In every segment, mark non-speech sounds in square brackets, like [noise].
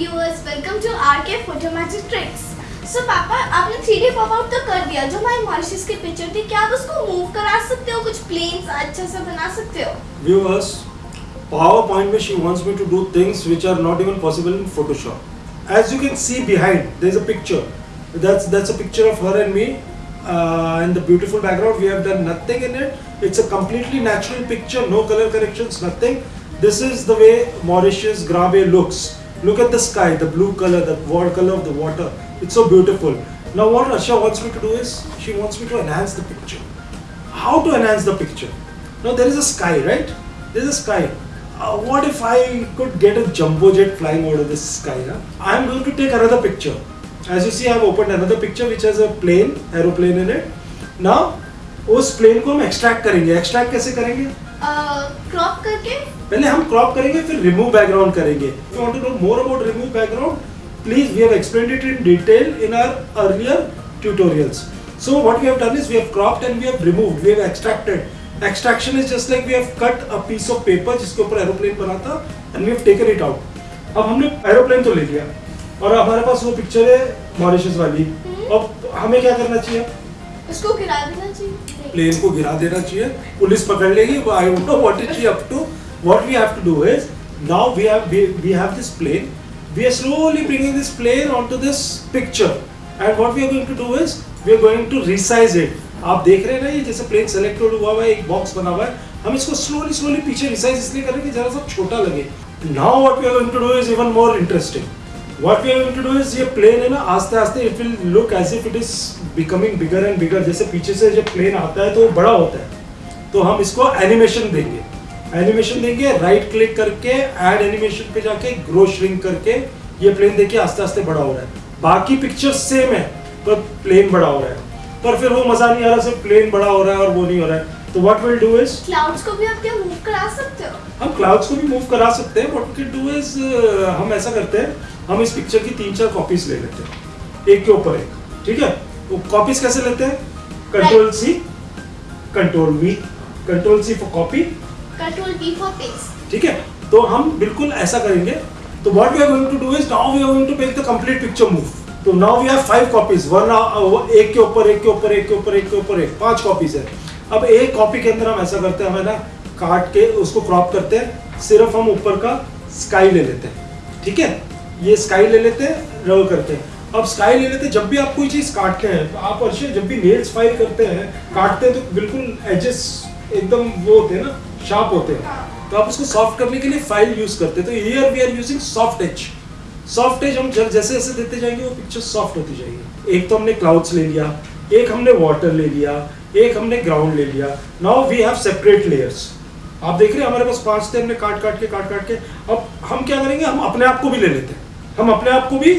viewers, welcome to RK Photo Magic Tricks. So पापा आपने 3D pop out तो कर दिया जो हमारी मॉरिशस की पिक्चर थी क्या आप उसको मूव करा सकते हो कुछ प्लेन्स अच्छे से बना सकते हो viewers PowerPoint में she wants me to do things which are not even possible in Photoshop. As you can see behind, there is a picture. That's that's a picture of her and me. Uh, in the beautiful background, we have done nothing in it. It's a completely natural picture, no color corrections, nothing. This is the way Mauritius Grabe looks. Look at the sky, the blue color, the water color of the water. It's so beautiful. Now, what Asha wants me to do is she wants me to enhance the picture. How to enhance the picture? Now, there is a sky, right? There is a sky. Uh, what if I could get a jumbo jet flying over this sky? Huh? I am going to take another picture. As you see, I have opened another picture which has a plane, aeroplane in it. Now, उस plane को हम extract करेंगे extract कैसे करेंगे Crop करके पहले हम crop करेंगे फिर रिमूव बैकग्राउंड करेंगे if you want to know more about remove background please we have explained it in detail in our earlier tutorials so what we have done is we have cropped and we have removed we have extracted extraction is just like we have cut a piece of paper जिसके ऊपर aeroplane बना था and we have taken it out अब हमने aeroplane तो ले लिया और हमारे पास वो पिक्चर है मॉरिशस वाली अब हमें क्या करना चाहिए उसको गिरा देना चाहिए प्लेन को गिरा देना चाहिए। पुलिस पकड़ लेगी I know what is up to what we have to do is now we have we have this plane we are slowly bringing this plane onto this picture. And what we are going to do is, we are going to resize it. आप देख रहे हैं ना, ये जैसे plane selected हुआ हुआ है, एक बॉक्स बना हुआ है। हम इसको स्लोली स्लोली पीछे रिसाइज इसलिए करें कि जरा सा छोटा लगे। Now what we are going to do is even more interesting what we are going to do is ये प्लेन है ना आस्ते आस्ते it will look as if it is becoming bigger and bigger जैसे पीछे से जब प्लेन आता है तो वो बड़ा होता है। तो हम इसको एनिमेशन देंगे। एनिमेशन देंगे राइट क्लिक करके ऐड एनिमेशन पे जाके ग्रो श्रिंक करके, ये प्लेन देखिए आस्ते आस्ते बड़ा हो रहा है। बाकी पिक्चर सेम है, पर प्लेन बड़ा हो रहा है। पर फिर वो मज़ा नहीं आ रहा, सिर्फ़ प्लेन बड़ा हो रहा है और वो नहीं हो रहा है। तो what will do is clouds को भी आप क्या मूव करा सकते हो? हम क्लाउड्स को भी मूव करा सकते हैं. What we can do is हम ऐसा करते हैं. हम इस पिक्चर की तीन चार कॉपीज ले लेते हैं. एक के ऊपर एक. ठीक है? वो कॉपीज कैसे लेते हैं? Control C control V control C for copy control P for paste ठीक है? तो हम बिल्कुल ऐसा करेंगे. तो what we are going to do is now we are going to make the complete picture move तो now we have five copies one एक के ऊपर एक के ऊपर एक के ऊपर एक के ऊपर एक. पाँच कॉपीज है. अब एक कॉपी के अंदर हम ऐसा करते हैं, हमें ना, काट के उसको क्रॉप करते हैं, सिर्फ़ हम ऊपर का स्काई ले लेते हैं, ठीक है? ये स्काई ले लेते हैं रव करते हैं। अब स्काई ले लेते हैं, जब भी आप कोई चीज़ काटते हैं तो आप अर्षे जब भी नेल्स फ़ाइल करते हैं, काटते हैं तो बिल्कुल एजेस एकदम वो होते हैं ना शार्प होते हैं। तो आप उसको सॉफ्ट करने के लिए फ़ाइल यूज़ करते हैं। तो here we are using soft edge soft edge हम जैसे जैसे देते जाएँगे, वो पिक्चर सॉफ्ट होती जाएगी। एक तो हमने क्लाउड्स ले लिया, एक हमने वाटर ले लिया एक हमने ग्राउंड ले लिया। Now we have separate layers आप देख रहे हैं, हमारे पास पाँच थे हमने काट काट के काट काट के। अब हम क्या करेंगे? हम अपने आप को भी ले लेते हैं। हम अपने आप को भी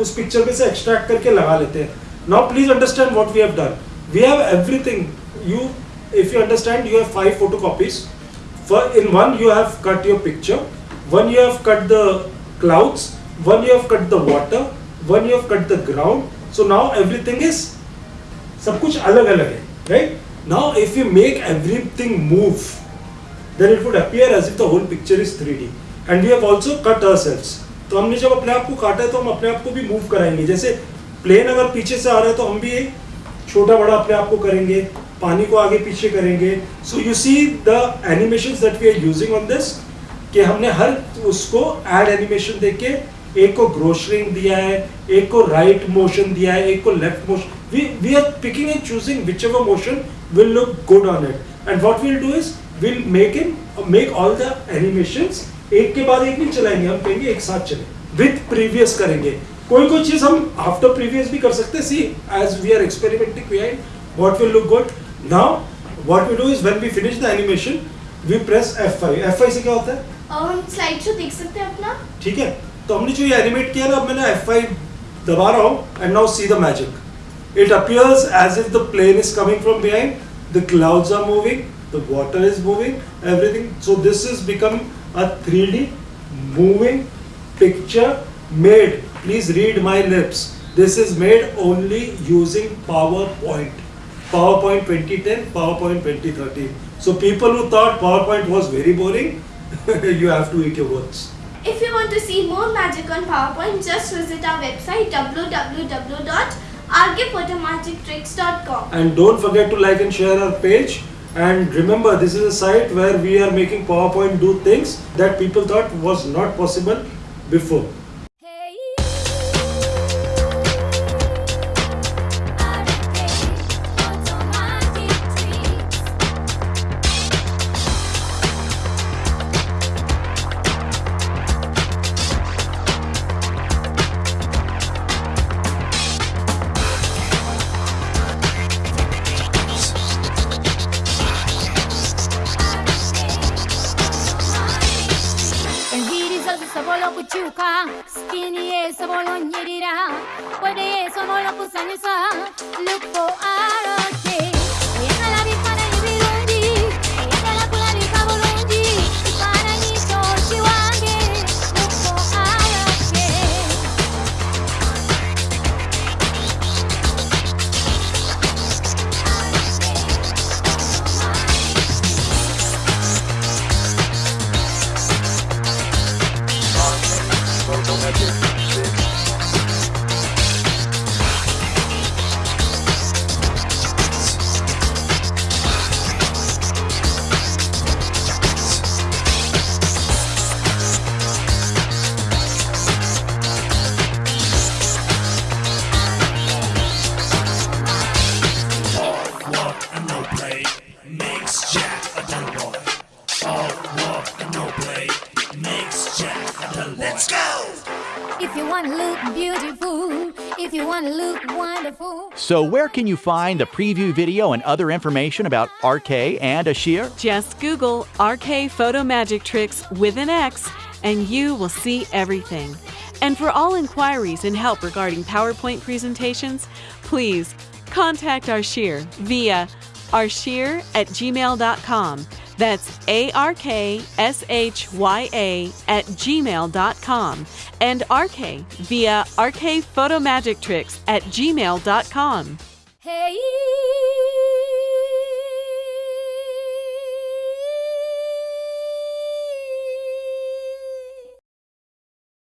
उस पिक्चर में से एक्सट्रैक्ट करके लगा लेते हैं। Now please understand what we have done we have everything you if you understand you have five photo copies in one you have cut your picture one you have cut the clouds one you have cut the water one you have cut the ground so now everything is सब कुछ अलग अलग है। Right? Now, if you make everything move, then it would appear as if the whole picture is 3D and we have also cut ourselves. तो हमने जब अपने आप को काटा है तो हम अपने आप को भी मूव कराएँगे। जैसे प्लेन अगर पीछे से आ रहा है तो हम भी छोटा बड़ा अपने आप को करेंगे, पानी को आगे पीछे करेंगे। So you see the animation that we are using on this कि हमने हर उसको एड एनिमेशन देके, एक को ग्रोशरिंग दिया है, एक को राइट मोशन दिया है, एक को left motion we we are picking and choosing whichever motion will look good on it and what will do is will make in make all the animations एक के बाद एक नहीं चलाएँगे हम कहेंगे एक साथ चले। विथ प्रीवियस करेंगे। कोई कोई चीज़ हम आफ्टर प्रीवियस भी कर सकते see as we are experimenting behind what will look good. Now what we do is when we finish the animation we press F5 F5 से क्या होता है? और हम स्लाइड शो देख सकते हैं अपना। ठीक है। तो हमने जो ये एनिमेट किया ना अब मैंने F5 दबा रहा हूँ and now see the magic it appears as if the plane is coming from behind the clouds are moving the water is moving everything so this is become a 3D moving picture made please read my lips this is made only using PowerPoint PowerPoint 2010, PowerPoint 2013. So people who thought PowerPoint was very boring, [laughs] you have to eat your words. If you want to see more magic on PowerPoint, just visit our website And don't forget to like and share our page. And remember, this is a site where we are making PowerPoint do things that people thought was not possible before. kyuka skin yesobola onyirira bwede yesobola okusanyusa look for arrows beautiful, if you want to look wonderful. So, where can you find the preview video and other information about RK and Ashir? Just Google RK Photo Magic Tricks with an X and you will see everything. And for all inquiries and help regarding PowerPoint presentations, please contact Arshir via arshir at gmail.com. That's A R K S H Y A at gmail.com. And RK via RK Photo Magic Tricks at gmail.com. Hey.